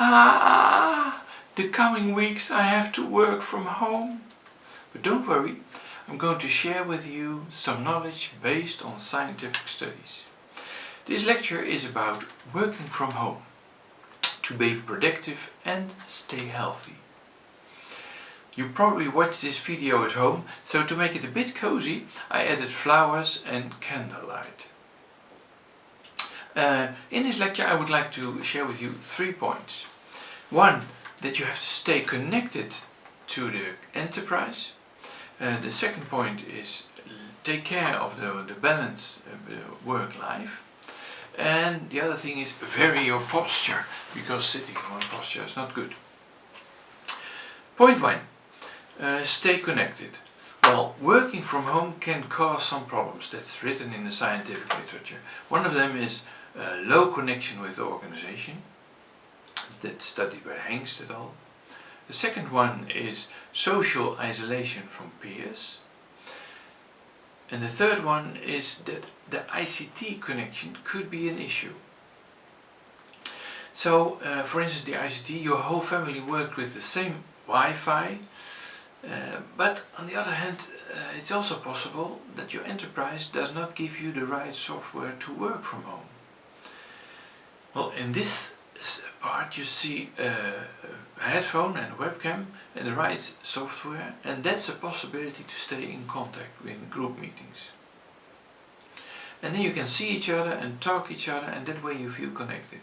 Ah, the coming weeks I have to work from home. But don't worry, I'm going to share with you some knowledge based on scientific studies. This lecture is about working from home to be productive and stay healthy. You probably watched this video at home, so to make it a bit cozy I added flowers and candlelight. Uh, in this lecture I would like to share with you three points. One, that you have to stay connected to the enterprise. Uh, the second point is take care of the, the balance work-life. And the other thing is vary your posture, because sitting in one posture is not good. Point one, uh, stay connected. Well, working from home can cause some problems. That's written in the scientific literature. One of them is uh, low connection with the organization. That's studied by Hengst et al. The second one is social isolation from peers. And the third one is that the ICT connection could be an issue. So, uh, for instance, the ICT, your whole family worked with the same Wi-Fi, uh, but on the other hand, uh, it's also possible that your enterprise does not give you the right software to work from home. Well, in this part you see a, a headphone and a webcam and the right software and that's a possibility to stay in contact with group meetings. And then you can see each other and talk each other and that way you feel connected.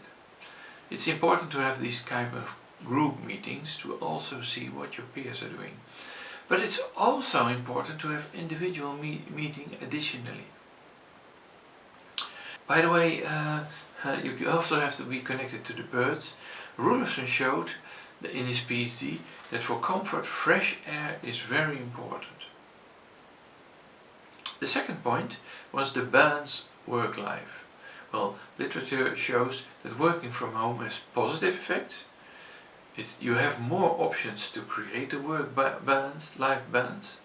It's important to have these kind of group meetings to also see what your peers are doing. But it's also important to have individual me meeting additionally. By the way, uh, uh, you also have to be connected to the birds. Roelofsen showed in his PhD that for comfort fresh air is very important. The second point was the balance work-life. Well, literature shows that working from home has positive effects. It's, you have more options to create a work balance, life balance.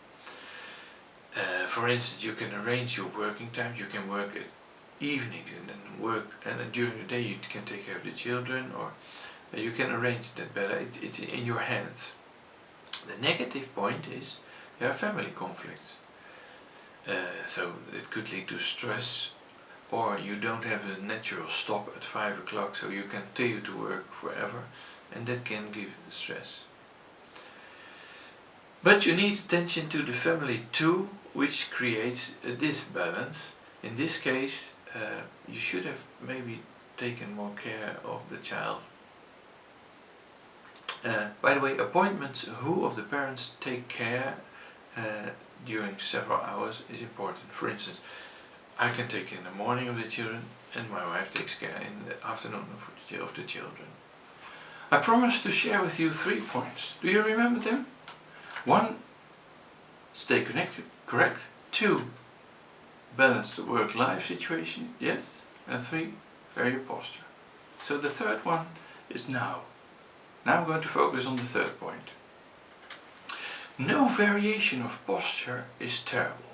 Uh, for instance, you can arrange your working times, you can work at evenings and then work and then during the day you can take care of the children or uh, you can arrange that better, it, it's in your hands. The negative point is there are family conflicts. Uh, so it could lead to stress or you don't have a natural stop at 5 o'clock so you continue to work forever and that can give stress. But you need attention to the family too which creates a disbalance. In this case uh, you should have maybe taken more care of the child. Uh, by the way, appointments, who of the parents take care uh, during several hours is important. For instance, I can take in the morning of the children and my wife takes care in the afternoon of the, of the children. I promised to share with you three points. Do you remember them? One, stay connected, correct? Two, balance the work-life situation, yes. And three, vary your posture. So the third one is now. Now I'm going to focus on the third point. No variation of posture is terrible.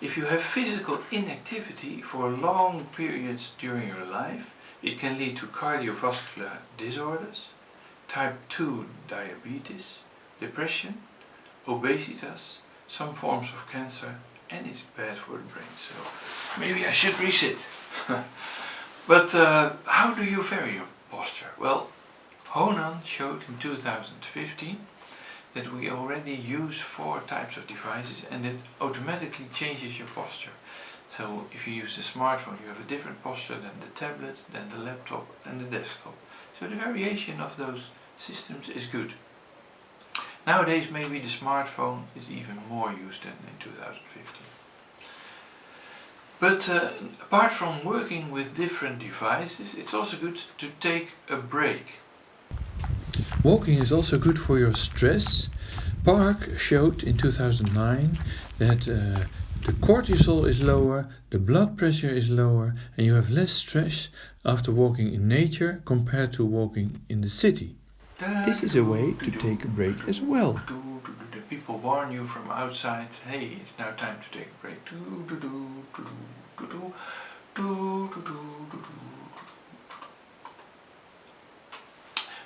If you have physical inactivity for long periods during your life, it can lead to cardiovascular disorders, type 2 diabetes, depression, obesitas, some forms of cancer and it's bad for the brain. So maybe I should resit but uh, how do you vary your posture? Well Honan showed in 2015 that we already use four types of devices and it automatically changes your posture. So if you use the smartphone you have a different posture than the tablet, than the laptop and the desktop so the variation of those systems is good Nowadays maybe the smartphone is even more used than in 2015. But uh, apart from working with different devices, it's also good to take a break. Walking is also good for your stress. Park showed in 2009 that uh, the cortisol is lower, the blood pressure is lower and you have less stress after walking in nature compared to walking in the city. This is a way to take a break as well. The people warn you from outside, hey, it's now time to take a break.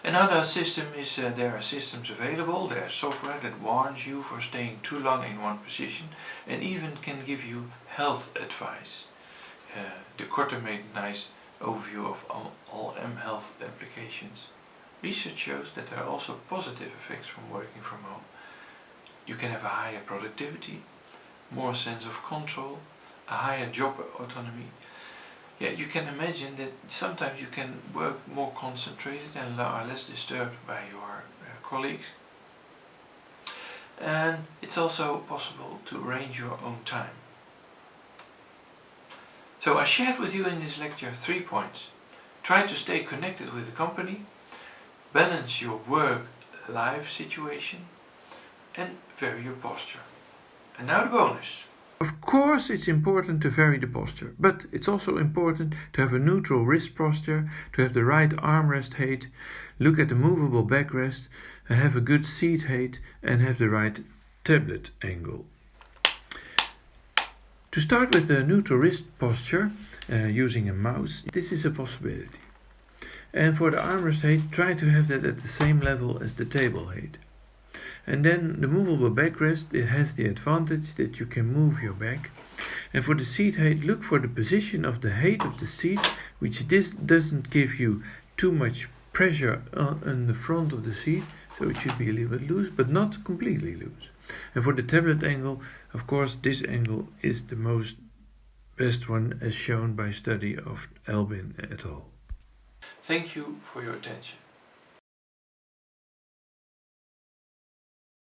Another system is uh, there are systems available, there's software that warns you for staying too long in one position and even can give you health advice. Uh, De Korte made a nice overview of all, all M health applications. Research shows that there are also positive effects from working from home. You can have a higher productivity, more sense of control, a higher job autonomy. Yeah, you can imagine that sometimes you can work more concentrated and are less disturbed by your uh, colleagues. And it's also possible to arrange your own time. So I shared with you in this lecture three points. Try to stay connected with the company, balance your work-life situation and vary your posture. And now the bonus. Of course it's important to vary the posture, but it's also important to have a neutral wrist posture, to have the right armrest height, look at the movable backrest, have a good seat height and have the right tablet angle. To start with the neutral wrist posture uh, using a mouse, this is a possibility. And for the armrest height, try to have that at the same level as the table height. And then the movable backrest, it has the advantage that you can move your back. And for the seat height, look for the position of the height of the seat, which this doesn't give you too much pressure on the front of the seat, so it should be a little bit loose, but not completely loose. And for the tablet angle, of course, this angle is the most best one as shown by study of Albin et al. Thank you for your attention.